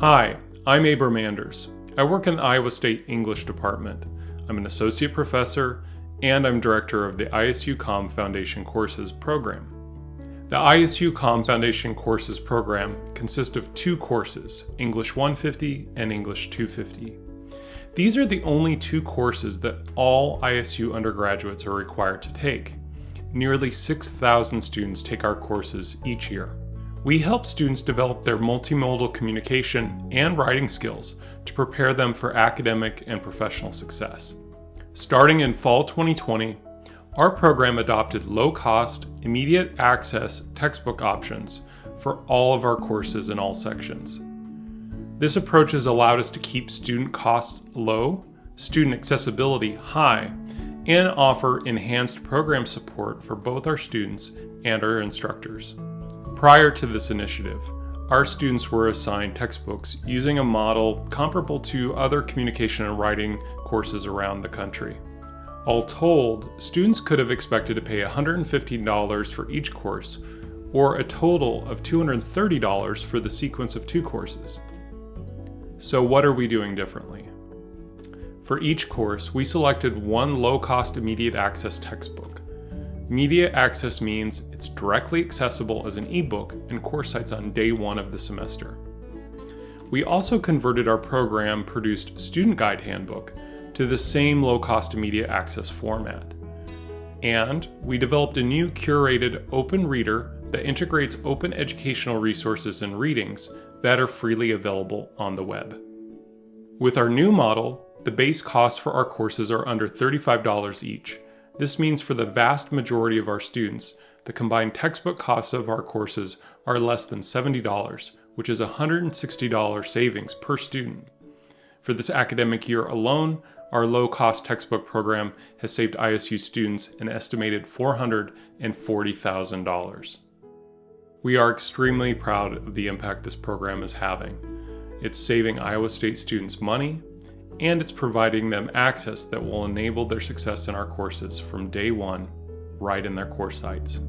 Hi, I'm Abram Anders. I work in the Iowa State English Department. I'm an associate professor and I'm director of the ISUComm Foundation Courses program. The ISUComm Foundation Courses program consists of two courses, English 150 and English 250. These are the only two courses that all ISU undergraduates are required to take. Nearly 6,000 students take our courses each year. We help students develop their multimodal communication and writing skills to prepare them for academic and professional success. Starting in fall 2020, our program adopted low-cost, immediate access textbook options for all of our courses in all sections. This approach has allowed us to keep student costs low, student accessibility high, and offer enhanced program support for both our students and our instructors. Prior to this initiative, our students were assigned textbooks using a model comparable to other communication and writing courses around the country. All told, students could have expected to pay $115 for each course, or a total of $230 for the sequence of two courses. So what are we doing differently? For each course, we selected one low-cost immediate access textbook. Immediate access means it's directly accessible as an ebook and course sites on day one of the semester. We also converted our program-produced student guide handbook to the same low-cost immediate access format. And we developed a new curated open reader that integrates open educational resources and readings that are freely available on the web. With our new model, the base costs for our courses are under $35 each, this means for the vast majority of our students, the combined textbook costs of our courses are less than $70, which is a $160 savings per student. For this academic year alone, our low-cost textbook program has saved ISU students an estimated $440,000. We are extremely proud of the impact this program is having. It's saving Iowa State students money, and it's providing them access that will enable their success in our courses from day one, right in their course sites.